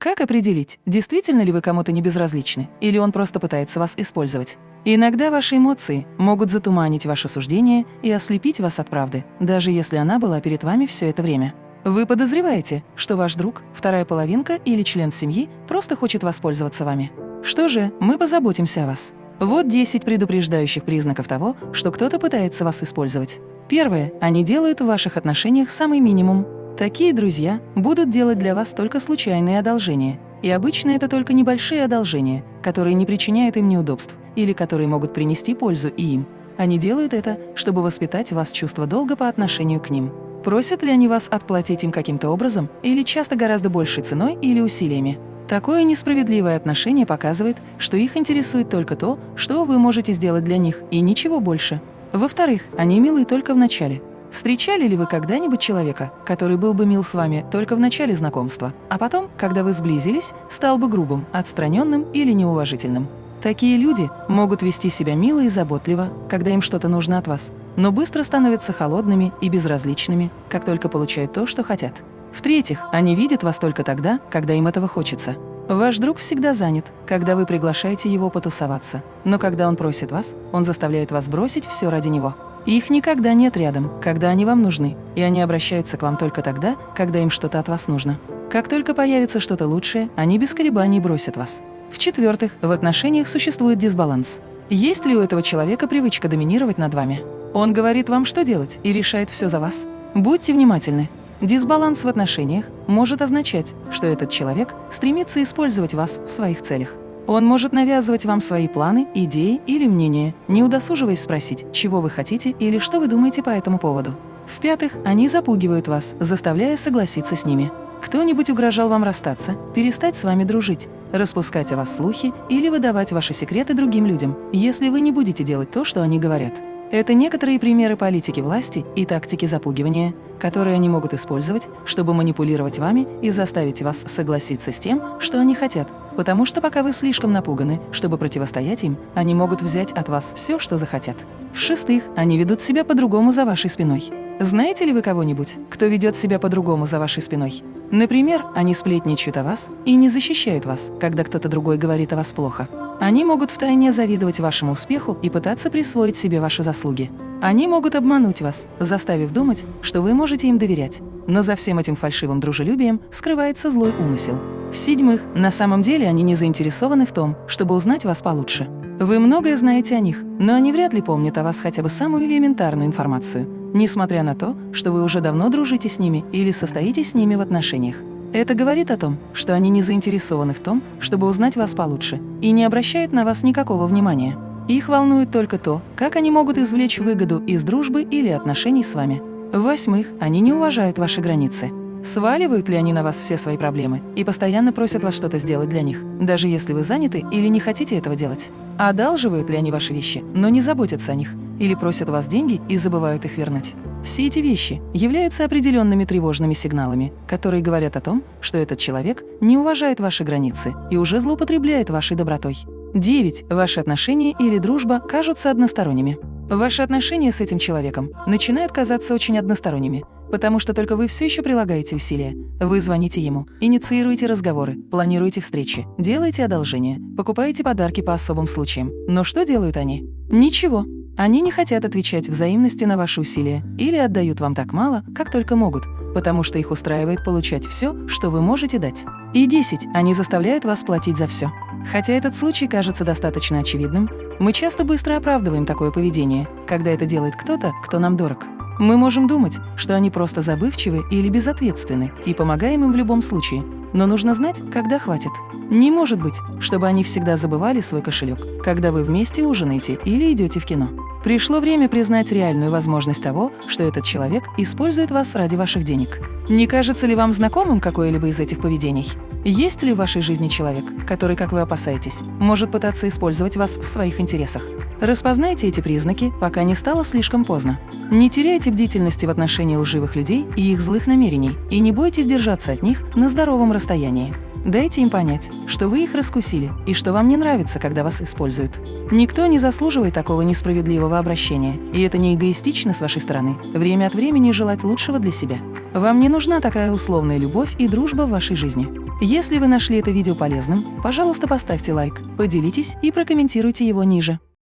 Как определить, действительно ли вы кому-то не безразличны, или он просто пытается вас использовать? Иногда ваши эмоции могут затуманить ваше суждение и ослепить вас от правды, даже если она была перед вами все это время. Вы подозреваете, что ваш друг, вторая половинка или член семьи просто хочет воспользоваться вами. Что же, мы позаботимся о вас. Вот 10 предупреждающих признаков того, что кто-то пытается вас использовать. Первое. Они делают в ваших отношениях самый минимум. Такие друзья будут делать для вас только случайные одолжения. И обычно это только небольшие одолжения, которые не причиняют им неудобств или которые могут принести пользу и им. Они делают это, чтобы воспитать в вас чувство долга по отношению к ним. Просят ли они вас отплатить им каким-то образом или часто гораздо большей ценой или усилиями? Такое несправедливое отношение показывает, что их интересует только то, что вы можете сделать для них, и ничего больше. Во-вторых, они милы только в начале. Встречали ли вы когда-нибудь человека, который был бы мил с вами только в начале знакомства, а потом, когда вы сблизились, стал бы грубым, отстраненным или неуважительным? Такие люди могут вести себя мило и заботливо, когда им что-то нужно от вас, но быстро становятся холодными и безразличными, как только получают то, что хотят. В-третьих, они видят вас только тогда, когда им этого хочется. Ваш друг всегда занят, когда вы приглашаете его потусоваться. Но когда он просит вас, он заставляет вас бросить все ради него. Их никогда нет рядом, когда они вам нужны, и они обращаются к вам только тогда, когда им что-то от вас нужно. Как только появится что-то лучшее, они без колебаний бросят вас. В-четвертых, в отношениях существует дисбаланс. Есть ли у этого человека привычка доминировать над вами? Он говорит вам, что делать, и решает все за вас? Будьте внимательны. Дисбаланс в отношениях может означать, что этот человек стремится использовать вас в своих целях. Он может навязывать вам свои планы, идеи или мнения, не удосуживаясь спросить, чего вы хотите или что вы думаете по этому поводу. В-пятых, они запугивают вас, заставляя согласиться с ними. Кто-нибудь угрожал вам расстаться, перестать с вами дружить, распускать о вас слухи или выдавать ваши секреты другим людям, если вы не будете делать то, что они говорят. Это некоторые примеры политики власти и тактики запугивания, которые они могут использовать, чтобы манипулировать вами и заставить вас согласиться с тем, что они хотят, потому что пока вы слишком напуганы, чтобы противостоять им, они могут взять от вас все, что захотят. В-шестых, они ведут себя по-другому за вашей спиной. Знаете ли вы кого-нибудь, кто ведет себя по-другому за вашей спиной? Например, они сплетничают о вас и не защищают вас, когда кто-то другой говорит о вас плохо. Они могут втайне завидовать вашему успеху и пытаться присвоить себе ваши заслуги. Они могут обмануть вас, заставив думать, что вы можете им доверять. Но за всем этим фальшивым дружелюбием скрывается злой умысел. В-седьмых, на самом деле они не заинтересованы в том, чтобы узнать вас получше. Вы многое знаете о них, но они вряд ли помнят о вас хотя бы самую элементарную информацию, несмотря на то, что вы уже давно дружите с ними или состоите с ними в отношениях. Это говорит о том, что они не заинтересованы в том, чтобы узнать вас получше, и не обращают на вас никакого внимания. Их волнует только то, как они могут извлечь выгоду из дружбы или отношений с вами. В-восьмых, они не уважают ваши границы. Сваливают ли они на вас все свои проблемы и постоянно просят вас что-то сделать для них, даже если вы заняты или не хотите этого делать? Одалживают ли они ваши вещи, но не заботятся о них, или просят у вас деньги и забывают их вернуть? Все эти вещи являются определенными тревожными сигналами, которые говорят о том, что этот человек не уважает ваши границы и уже злоупотребляет вашей добротой. 9. Ваши отношения или дружба кажутся односторонними. Ваши отношения с этим человеком начинают казаться очень односторонними, потому что только вы все еще прилагаете усилия. Вы звоните ему, инициируете разговоры, планируете встречи, делаете одолжения, покупаете подарки по особым случаям. Но что делают они? Ничего. Они не хотят отвечать взаимности на ваши усилия или отдают вам так мало, как только могут, потому что их устраивает получать все, что вы можете дать. И 10. Они заставляют вас платить за все. Хотя этот случай кажется достаточно очевидным, мы часто быстро оправдываем такое поведение, когда это делает кто-то, кто нам дорог. Мы можем думать, что они просто забывчивы или безответственны и помогаем им в любом случае, но нужно знать, когда хватит. Не может быть, чтобы они всегда забывали свой кошелек, когда вы вместе ужинаете или идете в кино. Пришло время признать реальную возможность того, что этот человек использует вас ради ваших денег. Не кажется ли вам знакомым какое-либо из этих поведений? Есть ли в вашей жизни человек, который, как вы опасаетесь, может пытаться использовать вас в своих интересах? Распознайте эти признаки, пока не стало слишком поздно. Не теряйте бдительности в отношении лживых людей и их злых намерений, и не бойтесь держаться от них на здоровом расстоянии. Дайте им понять, что вы их раскусили и что вам не нравится, когда вас используют. Никто не заслуживает такого несправедливого обращения, и это не эгоистично с вашей стороны время от времени желать лучшего для себя. Вам не нужна такая условная любовь и дружба в вашей жизни. Если вы нашли это видео полезным, пожалуйста, поставьте лайк, поделитесь и прокомментируйте его ниже.